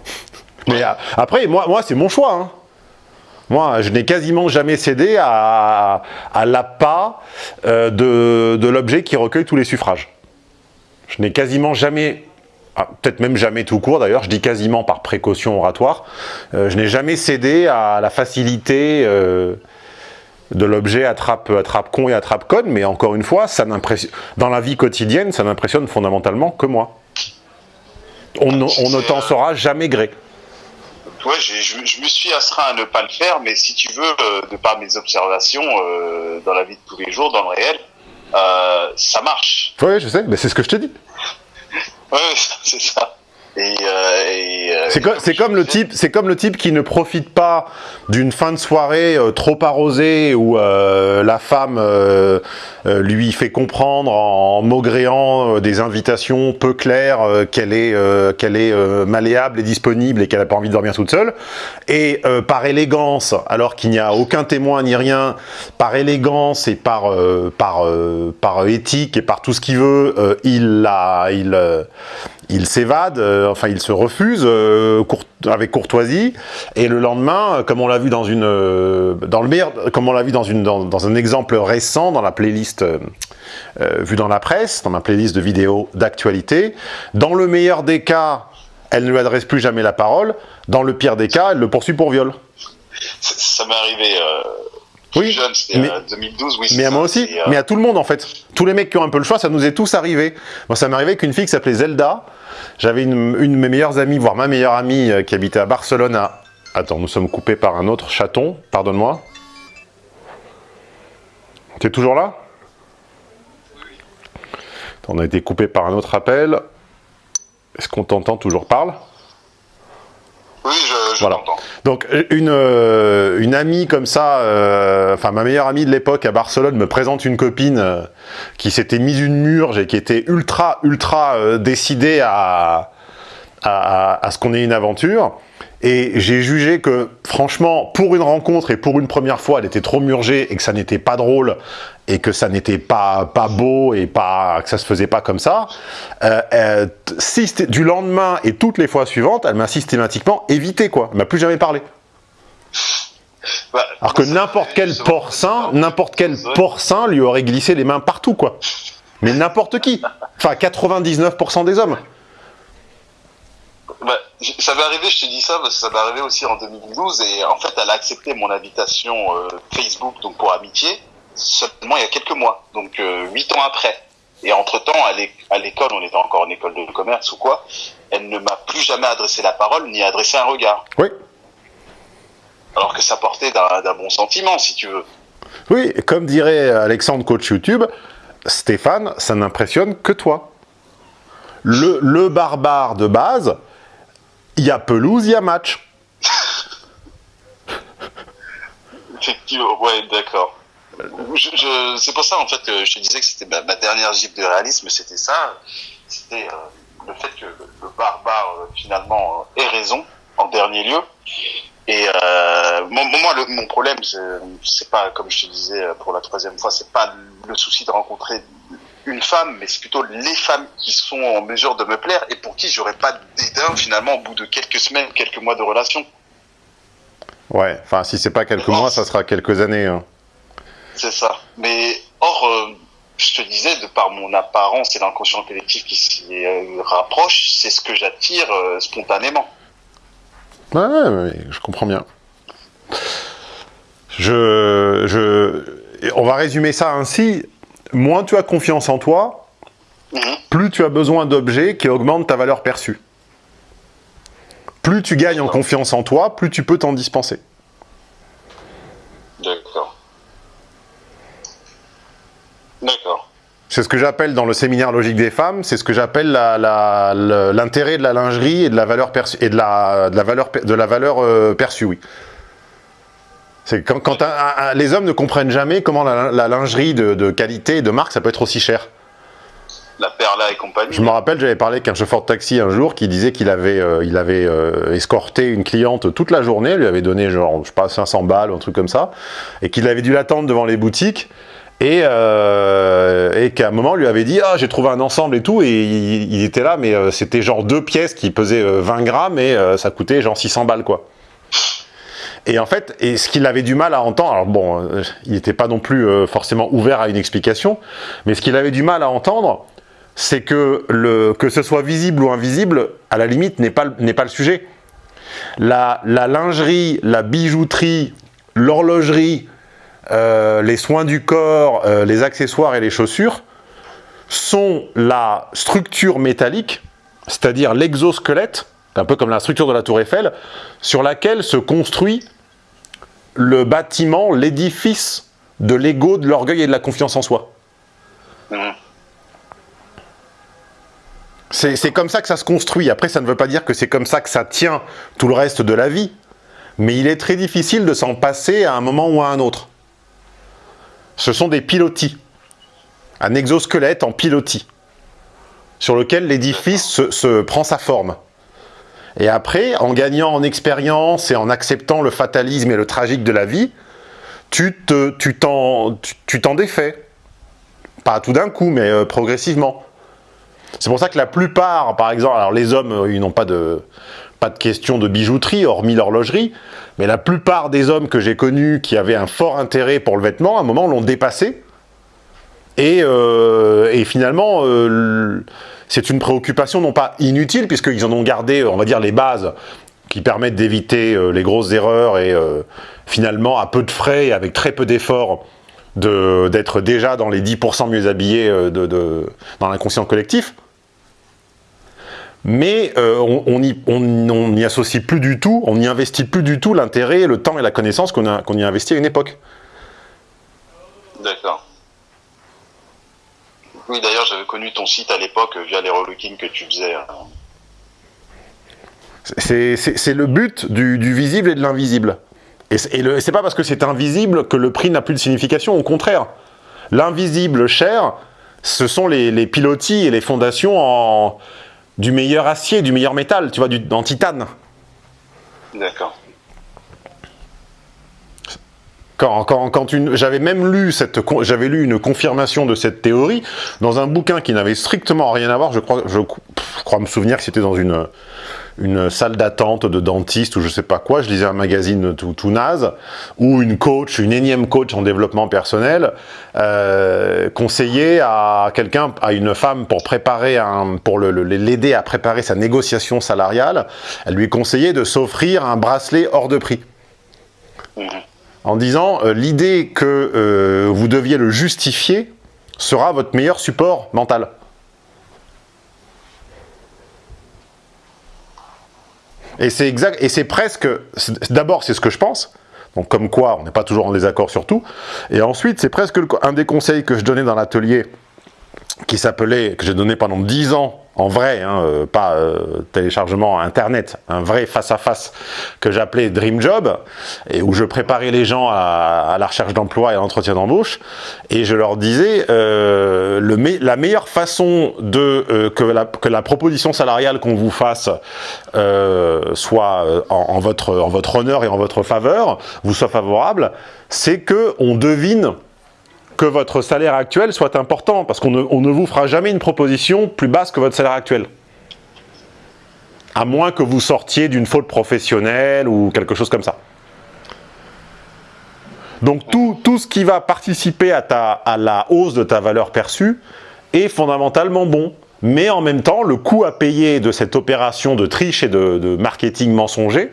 Mais a- après, moi, moi c'est mon choix. hein. Moi, je n'ai quasiment jamais cédé à, l'appât euh, de l'objet qui recueille tous les suffrages. Je n'ai quasiment jamais ah, peut-être même jamais tout court d'ailleurs, je dis quasiment par précaution oratoire, euh, je n'ai jamais cédé à la facilité euh, de l'objet attrape, attrape con et attrape conne, mais encore une fois, ça dans la vie quotidienne, ça n'impressionne fondamentalement que moi. On, ne- on ne t'en saura jamais gré. Ouais, je, je me suis astreint à ne pas le faire, mais si tu veux, euh, de par mes observations dans la vie de tous les jours, dans le réel, ça marche. Oui, je sais, mais c'est ce que je te dis. Ouais, c'est ça. Et, euh, et, euh, C'est co- c'est comme, le type, c'est comme le type qui ne profite pas d'une fin de soirée euh, trop arrosée où euh, la femme lui fait comprendre en maugréant des invitations peu claires qu'elle est, qu'elle est malléable et disponible et qu'elle n'a pas envie de dormir toute seule. Et par élégance, alors qu'il n'y a aucun témoin ni rien, par élégance et par, par, par éthique et par tout ce qu'il veut, il la, il, il s'évade, euh, enfin il se refuse euh, avec courtoisie, et le lendemain, euh, comme on l'a vu dans une, dans le comme on l'a vu dans un exemple récent dans la playlist vue dans la presse, dans ma playlist de vidéos d'actualité, dans le meilleur des cas, elle ne lui adresse plus jamais la parole, dans le pire des cas, elle le poursuit pour viol. ça, m'est arrivé plus Oui, jeune, c'était mais- euh, 2012, oui. Mais à ça, moi aussi, euh, mais à tout le monde en fait. Tous les mecs qui ont un peu le choix, ça nous est tous arrivé. Moi, ça m'est arrivé qu'une fille qui s'appelait Zelda. J'avais une, une de mes meilleures amies, voire ma meilleure amie, euh, qui habitait à Barcelone, à Attends, nous sommes coupés par un autre chaton, pardonne-moi. T'es toujours là? On a été coupé par un autre appel. Est-ce qu'on t'entend toujours? Parle Oui, je, je Voilà. Donc une, euh, une amie comme ça, euh, enfin ma meilleure amie de l'époque à Barcelone me présente une copine euh, qui s'était mise une murge et qui était ultra ultra euh, décidée à, à, à- à ce qu'on ait une aventure. Et j'ai jugé que franchement, pour une rencontre et pour une première fois, elle était trop murgée et que ça n'était pas drôle et que ça n'était pas, pas beau et pas, que ça se faisait pas comme ça. Euh, euh, du lendemain et toutes les fois suivantes, elle m'a systématiquement évité quoi. Elle m'a plus jamais parlé. Bah, Alors que n'importe quel porcin, n'importe quel porcin lui aurait glissé les mains partout quoi. Mais n'importe qui. Enfin 99% des hommes. Bah, ça m'est arrivé, je te dis ça, parce que ça m'est arrivé aussi en 2012, et en fait, elle a accepté mon invitation euh, Facebook, donc pour amitié, seulement il y a quelques mois, donc euh, huit ans après. Et entre-temps, à l'é- à l'école, on était encore en école de commerce ou quoi, elle ne m'a plus jamais adressé la parole, ni adressé un regard. Oui. Alors que ça portait d'un bon sentiment, si tu veux. Oui, comme dirait Alexandre coach YouTube, Stéphane, ça n'impressionne que toi. Le, le barbare de base, il y a pelouse, il y a match. Ouais, d'accord. C'est pour ça, en fait, que je te disais que c'était ma, dernière gifle de réalisme, c'était ça. C'était euh, le fait que le, barbare, euh, finalement, euh, ait raison, en dernier lieu. Et euh, moi, mon problème, c'est, pas, comme je te disais pour la troisième fois, c'est pas le souci de rencontrer une femme, mais c'est plutôt les femmes qui sont en mesure de me plaire et pour qui j'aurais pas dédain, finalement, au bout de quelques semaines, quelques mois de relation. Ouais, enfin si c'est pas quelques mois, ça sera quelques années. hein. C'est ça. Mais or, euh, je te disais, de par mon apparence et l'inconscient collectif qui s'y euh, rapproche, c'est ce que j'attire euh, spontanément. Ouais, ouais, ouais, je comprends bien. Je, je, on va résumer ça ainsi. Moins tu as confiance en toi, Mhm. plus tu as besoin d'objets qui augmentent ta valeur perçue. Plus tu gagnes en confiance en toi, plus tu peux t'en dispenser. D'accord. D'accord. C'est ce que j'appelle dans le séminaire logique des femmes, c'est ce que j'appelle l'intérêt de la lingerie et de la valeur perçue et de la, de la valeur de la valeur euh, perçue, oui. C'est quand, quand un- un- un- les hommes ne comprennent jamais comment la, la lingerie de, de qualité et de marque ça peut être aussi cher. La Perla et compagnie. Je me rappelle, j'avais parlé avec un chauffeur de taxi un jour qui disait qu'il avait, euh, il avait euh, escorté une cliente toute la journée, lui avait donné genre, je sais pas, 500 balles ou un truc comme ça, et qu'il avait dû l'attendre devant les boutiques, et, euh, et qu'à un moment, lui avait dit « Ah, j'ai trouvé un ensemble et tout », et il, il était là, mais c'était genre deux pièces qui pesaient euh, 20 grammes, et ça coûtait genre 600 balles, quoi. Et en fait, et ce qu'il avait du mal à entendre, alors bon, euh, il n'était pas non plus euh, forcément ouvert à une explication, mais ce qu'il avait du mal à entendre, c'est que le, que ce soit visible ou invisible, à la limite, n'est pas, pas le sujet. La, lingerie, la bijouterie, l'horlogerie, euh, les soins du corps, les accessoires et les chaussures sont la structure métallique, c'est-à-dire l'exosquelette, un peu comme la structure de la tour Eiffel, sur laquelle se construit le bâtiment, l'édifice de l'ego, de l'orgueil et de la confiance en soi. C'est c'est comme ça que ça se construit. Après, ça ne veut pas dire que c'est comme ça que ça tient tout le reste de la vie. Mais il est très difficile de s'en passer à un moment ou à un autre. Ce sont des pilotis. Un exosquelette en pilotis. Sur lequel l'édifice se, se prend sa forme. Et après, en gagnant en expérience et en acceptant le fatalisme et le tragique de la vie, tu te- tu t'en défais. Pas tout d'un coup, mais euh, progressivement. C'est pour ça que la plupart, par exemple, alors les hommes, euh, ils n'ont pas de, de question de bijouterie, hormis l'horlogerie, mais la plupart des hommes que j'ai connus qui avaient un fort intérêt pour le vêtement, à un moment, l'ont dépassé. Et, euh, finalement, c'est une préoccupation non pas inutile, puisqu'ils en ont gardé, on va dire, les bases qui permettent d'éviter euh, les grosses erreurs et euh, finalement, à peu de frais et avec très peu d'efforts, de- d'être déjà dans les 10% mieux habillés euh, dans l'inconscient collectif. mais euh, on n'y associe plus du tout, on n'y investit plus du tout l'intérêt, le temps et la connaissance qu'on y a investi à une époque. D'accord. Oui, d'ailleurs, j'avais connu ton site à l'époque via les relooking que tu faisais. hein. C'est le but du, du visible et de l'invisible. Et c'est et c'est pas parce que c'est invisible que le prix n'a plus de signification, au contraire. L'invisible cher, ce sont les, les pilotis et les fondations en, du meilleur acier, du meilleur métal, tu vois, du, en titane. D'accord. Quand, quand, quand j'avais même lu cette, j'avais lu une confirmation de cette théorie dans un bouquin qui n'avait strictement rien à voir. Je crois, je, crois me souvenir que c'était dans une, une salle d'attente de dentiste ou je sais pas quoi. Je lisais un magazine tout, naze où une coach, une énième coach en développement personnel, euh, conseillait à quelqu'un, à une femme pour préparer pour l'aider à préparer sa négociation salariale, elle lui conseillait de s'offrir un bracelet hors de prix en disant euh, l'idée que euh, vous deviez le justifier sera votre meilleur support mental. Et c'est exact, et c'est presque, d'abord c'est ce que je pense, donc comme quoi on n'est pas toujours en désaccord sur tout, et ensuite c'est presque un des conseils que je donnais dans l'atelier, qui s'appelait, que j'ai donné pendant 10 ans, en vrai, hein, euh, pas euh, téléchargement internet, un vrai face-à-face que j'appelais Dream Job, et où je préparais les gens à, à la recherche d'emploi et à l'entretien d'embauche, et je leur disais, euh, le la meilleure façon de euh, que, la, que la proposition salariale qu'on vous fasse euh, soit euh, en, en votre, en votre honneur et en votre faveur, vous soit favorable, c'est que on devine que votre salaire actuel soit important, parce qu'on ne, vous fera jamais une proposition plus basse que votre salaire actuel. À moins que vous sortiez d'une faute professionnelle ou quelque chose comme ça. Donc tout, tout ce qui va participer à, ta, à la hausse de ta valeur perçue est fondamentalement bon. Mais en même temps, le coût à payer de cette opération de triche et de marketing mensonger,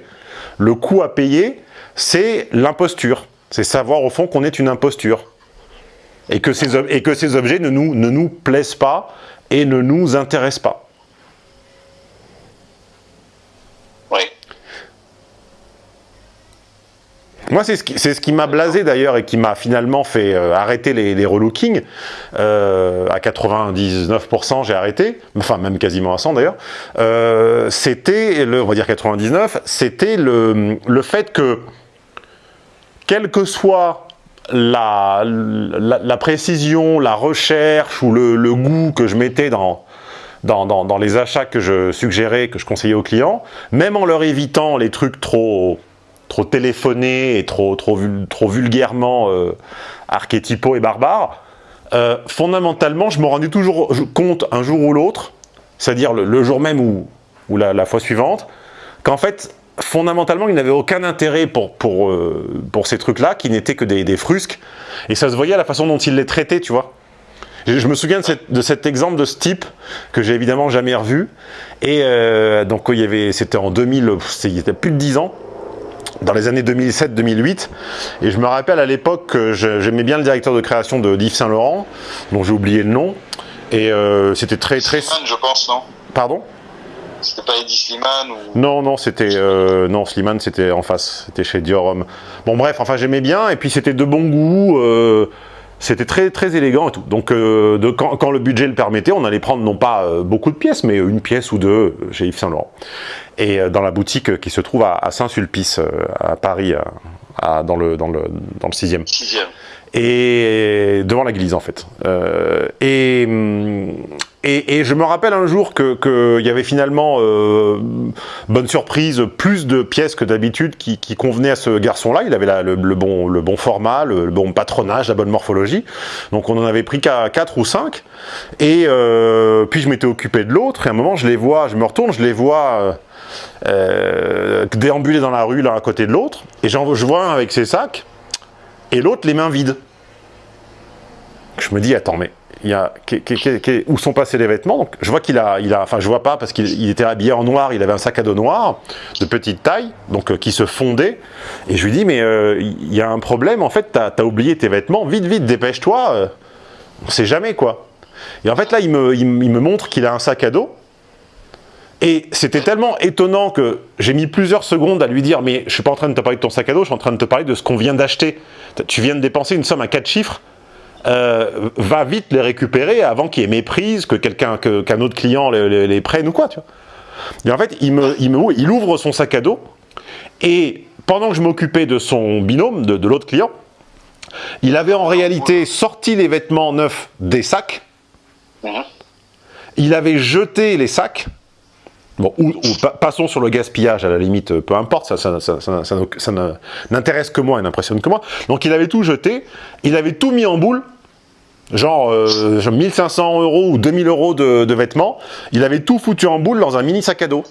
le coût à payer, c'est l'imposture. C'est savoir au fond qu'on est une imposture et que ces, ob- et que ces objets ne nous, ne nous plaisent pas et ne nous intéressent pas. Oui. Moi, c'est ce qui, c'est ce qui m'a blasé d'ailleurs et qui m'a finalement fait euh, arrêter les, les relookings. Euh, à 99%, j'ai arrêté, enfin même quasiment à 100 d'ailleurs. Euh, c'était, le, on va dire 99, c'était le, le fait que, quelle que soit la, la, précision, la recherche ou le, goût que je mettais dans, dans, dans, les achats que je suggérais, que je conseillais aux clients, même en leur évitant les trucs trop, trop téléphonés et trop, trop, trop vulgairement euh, archétypaux et barbares, euh, fondamentalement, je me rendais toujours compte un jour ou l'autre, c'est-à-dire le, jour même ou, ou la fois suivante, qu'en fait, fondamentalement, il n'avait aucun intérêt pour, pour, euh, pour ces trucs-là, qui n'étaient que des, des frusques, et ça se voyait à la façon dont il les traitait, tu vois. Je, je me souviens de, cette- de cet exemple de ce type que j'ai évidemment jamais revu. Et euh, donc il y avait, c'était en 2000, c'était il y a plus de 10 ans, dans les années 2007-2008. Et je me rappelle à l'époque que j'aimais bien le directeur de création de d'Yves Saint Laurent, dont j'ai oublié le nom. Et euh, c'était très très. Slimane, je pense, non? Pardon? C'était pas Eddie Slimane ou... Non, non, c'était euh, non, Slimane, c'était en face, c'était chez Dior Homme. Bon, bref, enfin, j'aimais bien, et puis c'était de bon goût, euh, c'était très très élégant et tout. Donc, euh, de, quand, quand le budget le permettait, on allait prendre non pas beaucoup de pièces, mais une pièce ou deux chez Yves Saint Laurent, et dans la boutique qui se trouve à, à Saint-Sulpice, à Paris, à- à- dans le dans le dans le sixième Sixième. Et devant l'église en fait. Euh, et, hum, et, et je me rappelle un jour que qu'il y avait finalement, euh, bonne surprise, plus de pièces que d'habitude qui, qui convenaient à ce garçon-là. Il avait la- le, le bon, le bon format, le, bon patronage, la bonne morphologie. Donc on en avait pris qu'à 4 ou 5. Et euh, puis je m'étais occupé de l'autre. Et à un moment, je les vois, je me retourne, je les vois... euh, déambuler dans la rue l'un à côté de l'autre, et je vois un avec ses sacs, et l'autre les mains vides. Je me dis, attends, mais où sont passés les vêtements? Donc, je vois qu'il a, il a, enfin, je vois pas parce qu'il il était habillé en noir, il avait un sac à dos noir de petite taille, donc euh, qui se fondait. Et je lui dis, mais euh, il y a un problème, en fait, t'as as oublié tes vêtements, vite, vite, dépêche-toi, euh, on sait jamais quoi. Et en fait, là, il me montre qu'il a un sac à dos. Et c'était tellement étonnant que j'ai mis plusieurs secondes à lui dire « Mais je suis pas en train de te parler de ton sac à dos, je suis en train de te parler de ce qu'on vient d'acheter. Tu viens de dépenser une somme à quatre chiffres, euh, va vite les récupérer avant qu'il y ait méprise, que quelqu'un, que- qu'un autre client les, les- les prenne ou quoi, tu vois. Et en fait, il, me, il, me, il ouvre son sac à dos, et pendant que je m'occupais de son binôme, de, de l'autre client, il avait en réalité sorti les vêtements neufs des sacs, Mhm. il avait jeté les sacs, bon, ou, ou pa- passons sur le gaspillage, à la limite, peu importe, ça, n'intéresse que moi et n'impressionne que moi. Donc il avait tout jeté, il avait tout mis en boule, genre euh, genre 1500 euros ou 2000 euros de, de vêtements, il avait tout foutu en boule dans un mini sac à dos.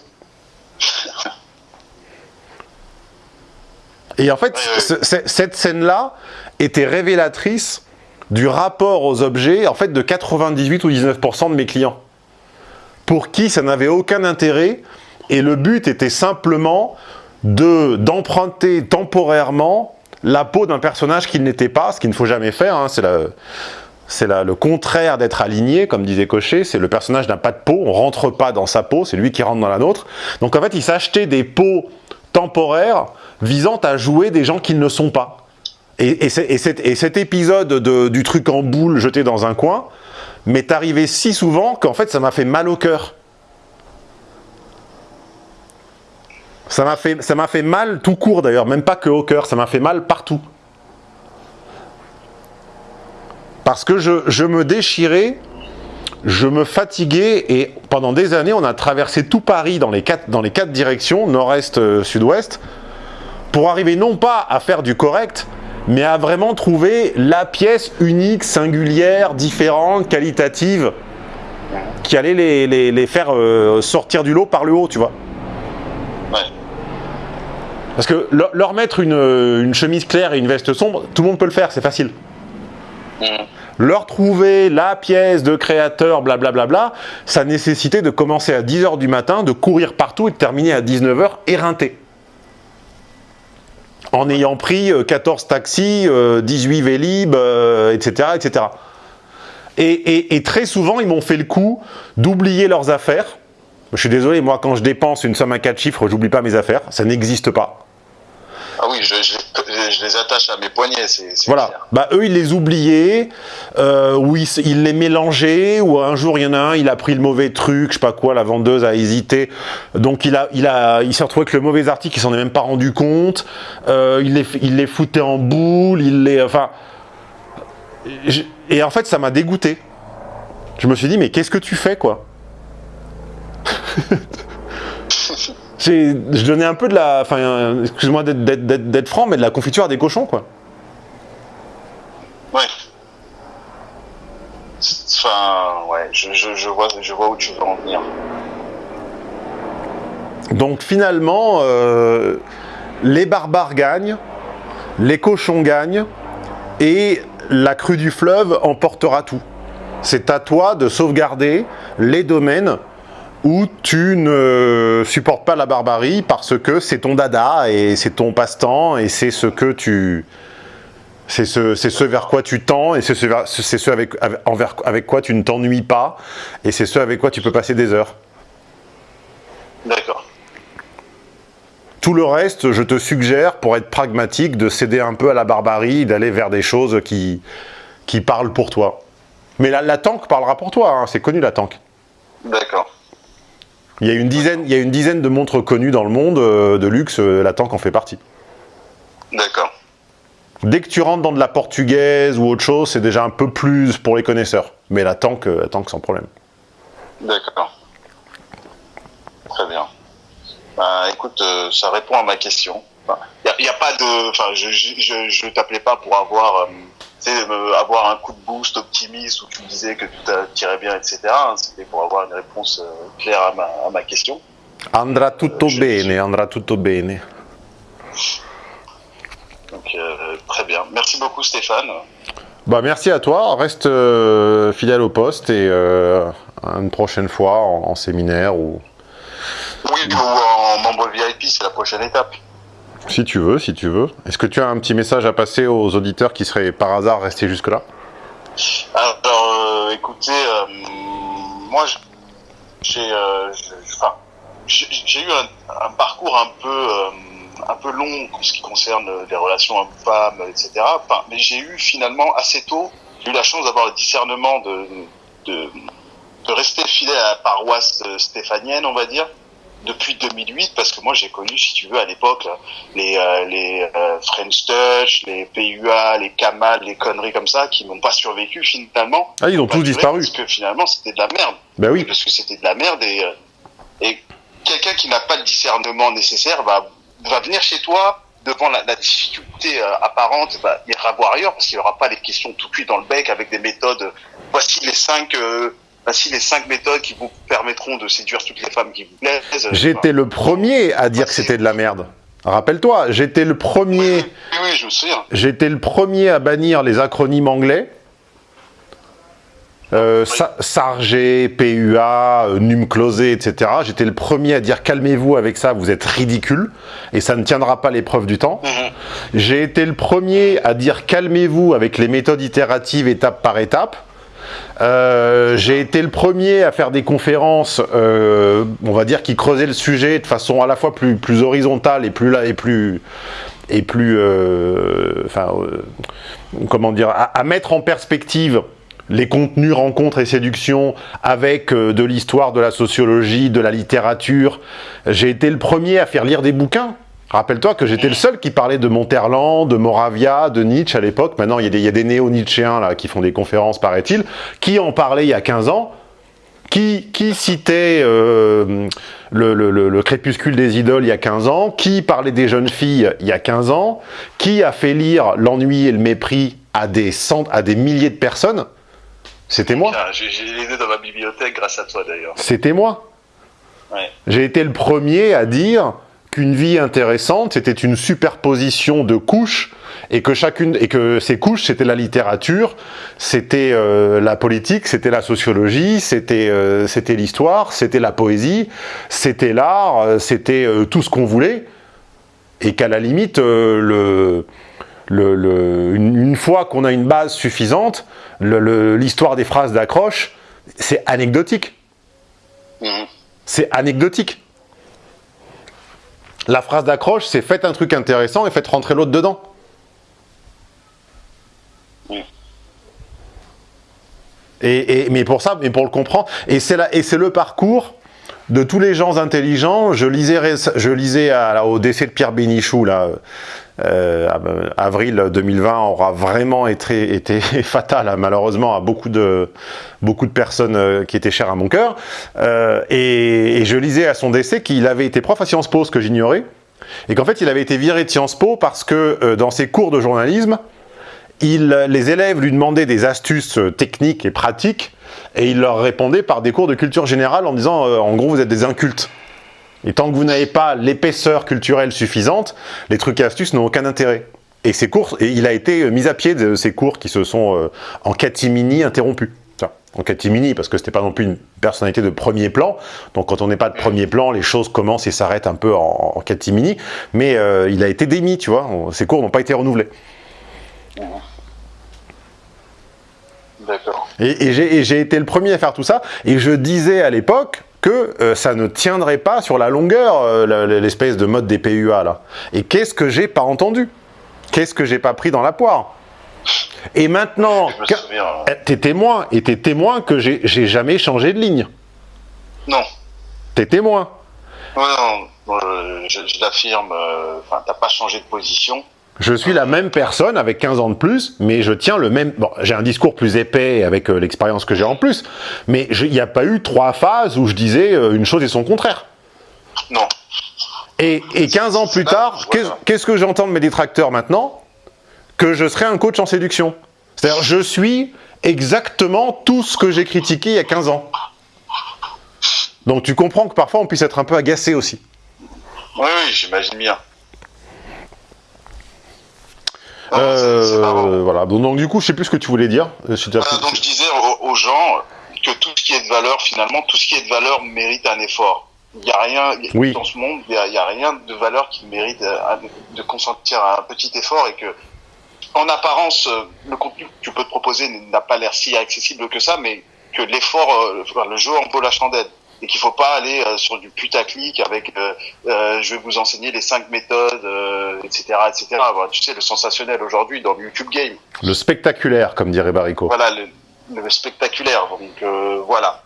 Et en fait, ce- ce- cette scène-là était révélatrice du rapport aux objets, en fait, de 98 ou 19% de mes clients. Pour qui ça n'avait aucun intérêt, et le but était simplement de d'emprunter temporairement la peau d'un personnage qu'il n'était pas, ce qu'il ne faut jamais faire, hein, c'est la- c'est le contraire d'être aligné, comme disait Cochet, c'est le personnage n'a pas de peau, on rentre pas dans sa peau, c'est lui qui rentre dans la nôtre. Donc en fait, il s'achetait des peaux temporaires visant à jouer des gens qui ne sont pas. Et, et et cet, et cet épisode de- du truc en boule jeté dans un coin m'est arrivé si souvent qu'en fait ça m'a fait mal au cœur. Ça m'a fait, mal tout court d'ailleurs, même pas que au cœur, ça m'a fait mal partout. Parce que je, je me déchirais, je me fatiguais et pendant des années on a traversé tout Paris dans les quatre, dans les quatre directions, nord-est, euh, sud-ouest, pour arriver non pas à faire du correct, mais à vraiment trouver la pièce unique, singulière, différente, qualitative, qui allait les, les- les faire euh, sortir du lot par le haut, tu vois. Ouais. Parce que leur, mettre une, une chemise claire et une veste sombre, tout le monde peut le faire, c'est facile. Mhm. Leur trouver la pièce de créateur, blablabla, ça nécessitait de commencer à 10h du matin, de courir partout et de terminer à 19h éreinté. En ayant pris euh, 14 taxis, euh, 18 Vélib, euh, etc. etc. Et, et- et très souvent, ils m'ont fait le coup d'oublier leurs affaires. Je suis désolé, moi, quand je dépense une somme à 4 chiffres, j'oublie pas mes affaires. Ça n'existe pas. Ah oui, je, je, je- je les attache à mes poignets, c'est Voilà. clair. Bah, eux, ils les oubliaient, euh, ou ils, les mélangeaient, ou un jour, il y en a un, il a pris le mauvais truc, je sais pas quoi, la vendeuse a hésité. Donc, il, a, il, a, il s'est retrouvé avec le mauvais article, il s'en est même pas rendu compte. Euh, il, les, f- il les foutait en boule, il les... Enfin... je- Et en fait, ça m'a dégoûté. Je me suis dit, mais qu'est-ce que tu fais, quoi? Je donnais un peu de la... Enfin, excuse-moi d'être- franc, mais de la confiture à des cochons, quoi. Ouais. Enfin, ouais, je, je, je, vois, je vois où tu veux en venir. Donc finalement, euh, les barbares gagnent, les cochons gagnent, et la crue du fleuve emportera tout. C'est à toi de sauvegarder les domaines où tu ne supportes pas la barbarie parce que c'est ton dada et c'est ton passe-temps et c'est ce que tu... C'est ce, ce vers quoi tu tends et c'est ce, vers- ce avec, avec, envers- avec quoi tu ne t'ennuies pas et c'est ce avec quoi tu peux passer des heures. D'accord. Tout le reste, je te suggère, pour être pragmatique, de céder un peu à la barbarie, d'aller vers des choses qui, qui parlent pour toi. Mais la, la tank parlera pour toi, hein, c'est connu la tank. D'accord. Il y, a une dizaine, il y a une dizaine de montres connues dans le monde euh, de luxe, euh, la tank en fait partie. D'accord. Dès que tu rentres dans de la portugaise ou autre chose, c'est déjà un peu plus pour les connaisseurs. Mais la tank, euh, la tank sans problème. D'accord. Très bien. Bah, écoute, euh, ça répond à ma question. Il n'y a, pas de... Enfin, je je t'appelais pas pour avoir... euh, tu sais, euh, avoir un coup de boost optimiste où tu me disais que tout tirait bien, etc. hein. C'était pour avoir une réponse euh, claire à ma, à ma question. Andrà tutto je- bene, andrà tutto bene. Donc, euh, très bien. Merci beaucoup, Stéphane. Bah merci à toi, reste euh, fidèle au poste et euh, une prochaine fois en, en séminaire ou Oui, ou en membre VIP, c'est la prochaine étape. Si tu veux, si tu veux. Est-ce que tu as un petit message à passer aux auditeurs qui seraient par hasard restés jusque-là? Alors, euh, écoutez, euh, moi, euh, j'ai eu un, parcours un peu un peu long en ce qui concerne les relations hommes-femmes, etc. Mais j'ai eu finalement assez tôt, eu la chance d'avoir le discernement de, de de rester fidèle à la paroisse stéphanienne, on va dire, depuis 2008, parce que moi j'ai connu, si tu veux, à l'époque, les, euh, les euh, French Touch, les PUA, les Kamal, les conneries comme ça, qui n'ont pas survécu finalement. Ah, ils ont tous disparu. Parce que finalement c'était de la merde. Ben oui. Parce que c'était de la merde et, euh, et quelqu'un qui n'a pas le discernement nécessaire va, va venir chez toi devant la, la difficulté euh, apparente, bah, il ira voir ailleurs parce qu'il n'y aura pas les questions tout cuit dans le bec avec des méthodes. Voici les cinq, euh, voici les cinq méthodes qui vous permettront de séduire toutes les femmes qui vous plaisent. J'étais le premier à dire que c'était de la merde. Rappelle-toi, j'étais le premier, Oui, oui, je me souviens. j'étais le premier à bannir les acronymes anglais. Euh, Sa- Sargé, PUA, euh, num closé, etc. J'étais le premier à dire calmez-vous avec ça, vous êtes ridicule et ça ne tiendra pas l'épreuve du temps. Mhm. J'ai été le premier à dire calmez-vous avec les méthodes itératives étape par étape. Euh, j'ai été le premier à faire des conférences, euh, on va dire, qui creusaient le sujet de façon à la fois plus, horizontale et plus euh, comment dire, à, à mettre en perspective les contenus rencontres et séduction avec de l'histoire, de la sociologie, de la littérature. J'ai été le premier à faire lire des bouquins. Rappelle-toi que j'étais le seul qui parlait de Monterland, de Moravia, de Nietzsche à l'époque. Maintenant, il y a des, il y a des néo-nietzschéens là qui font des conférences, paraît-il, qui en parlaient il y a 15 ans, qui, qui citait euh, le, le- le- le crépuscule des idoles il y a 15 ans, qui parlait des jeunes filles il y a 15 ans, qui a fait lire l'ennui et le mépris à des, cent- à des milliers de personnes? C'était moi. J'ai j'ai les deux dans ma bibliothèque grâce à toi d'ailleurs. C'était moi. Ouais. J'ai été le premier à dire qu'une vie intéressante, c'était une superposition de couches et que chacune et que ces couches, c'était la littérature, c'était euh, la politique, c'était la sociologie, c'était euh, c'était l'histoire, c'était la poésie, c'était l'art, euh, c'était euh, tout ce qu'on voulait et qu'à la limite le le, le- une, une fois qu'on a une base suffisante, l'histoire des phrases d'accroche, c'est anecdotique. C'est anecdotique. La phrase d'accroche, c'est faites un truc intéressant et faites rentrer l'autre dedans. Oui. Et, et- mais pour ça, mais pour le comprendre, et c'est la- et c'est le parcours de tous les gens intelligents. Je lisais, je lisais à- là, au décès de Pierre Bénichou, là, avril 2020 aura vraiment été, fatal, malheureusement, à beaucoup de, beaucoup de personnes euh, qui étaient chères à mon cœur. Euh, et, je lisais à son décès qu'il avait été prof à Sciences Po, ce que j'ignorais, et qu'en fait, il avait été viré de Sciences Po parce que euh, dans ses cours de journalisme, les élèves lui demandaient des astuces euh, techniques et pratiques, et il leur répondait par des cours de culture générale en disant, euh, en gros, vous êtes des incultes. Et tant que vous n'avez pas l'épaisseur culturelle suffisante, les trucs et astuces n'ont aucun intérêt. Et ces cours, et il a été euh, mis à pied de ces cours qui se sont euh, en catimini interrompus. Enfin, en catimini, parce que c'était pas non plus une personnalité de premier plan. Donc quand on n'est pas de premier plan, les choses commencent et s'arrêtent un peu en, en catimini. Mais euh, il a été démis, tu vois. Ces cours n'ont pas été renouvelés. D'accord. Et j'ai été le premier à faire tout ça, et je disais à l'époque que euh, ça ne tiendrait pas sur la longueur, euh, l'espèce de mode des PUA là. Et qu'est-ce que j'ai pas entendu? Qu'est-ce que j'ai pas pris dans la poire? Et maintenant, eh, t'es témoin, et t'es témoin que j'ai jamais changé de ligne. Non. T'es témoin. Non, non, euh, je, je l'affirme. Enfin, t'as pas changé de position. Je suis la même personne avec 15 ans de plus, mais je tiens le même... Bon, j'ai un discours plus épais avec euh, l'expérience que j'ai en plus, mais il n'y a pas eu trois phases où je disais euh, une chose et son contraire. Non. Et, et 15 ans plus tard, voilà. qu'est-ce que j'entends de mes détracteurs maintenant? Que je serai un coach en séduction. C'est-à-dire, je suis exactement tout ce que j'ai critiqué il y a 15 ans. Donc tu comprends que parfois on puisse être un peu agacé aussi. Oui, oui, j'imagine bien. Non, Euh, c'est marrant. voilà. Donc, du coup, je sais plus ce que tu voulais dire. Je suis déjà- Voilà, donc je disais aux, gens que tout ce qui est de valeur, finalement, tout ce qui est de valeur mérite un effort. Il n'y a rien Oui. dans ce monde, il n'y a, rien de valeur qui mérite euh, de consentir un petit effort et que, en apparence, euh, le contenu que tu peux te proposer n'a pas l'air si accessible que ça, mais que l'effort, euh, le jeu en vaut la chandelle. Et qu'il faut pas aller euh, sur du putaclic avec euh, euh, je vais vous enseigner les cinq méthodes, etc., etc. Voilà, tu sais, le sensationnel aujourd'hui dans le YouTube game. Le spectaculaire, comme dirait Barico. Voilà, le, le spectaculaire. Donc voilà.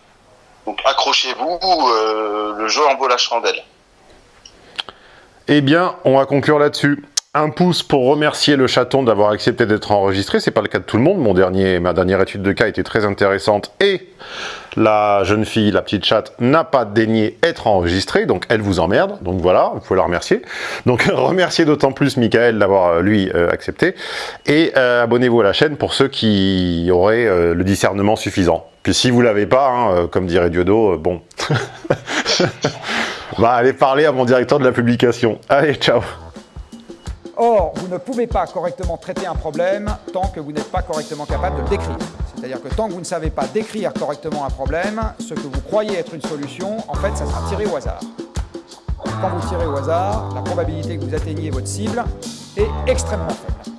Donc accrochez-vous, le jeu en vaut la chandelle. Eh bien, on va conclure là-dessus. Un pouce pour remercier le chaton d'avoir accepté d'être enregistré. C'est pas le cas de tout le monde. Mon dernier, ma dernière étude de cas était très intéressante et la jeune fille, la petite chatte, n'a pas daigné être enregistrée, donc elle vous emmerde. Donc voilà, vous pouvez la remercier. Donc remerciez d'autant plus Michael d'avoir euh, lui euh, accepté et euh, abonnez-vous à la chaîne pour ceux qui auraient le discernement suffisant. Puis si vous l'avez pas, hein, comme dirait Diodo, bon, bah allez parler à mon directeur de la publication. Allez, ciao. Or, vous ne pouvez pas correctement traiter un problème tant que vous n'êtes pas correctement capable de le décrire. C'est-à-dire que tant que vous ne savez pas décrire correctement un problème, ce que vous croyez être une solution, en fait, ça sera tiré au hasard. Quand vous tirez au hasard, la probabilité que vous atteigniez votre cible est extrêmement faible.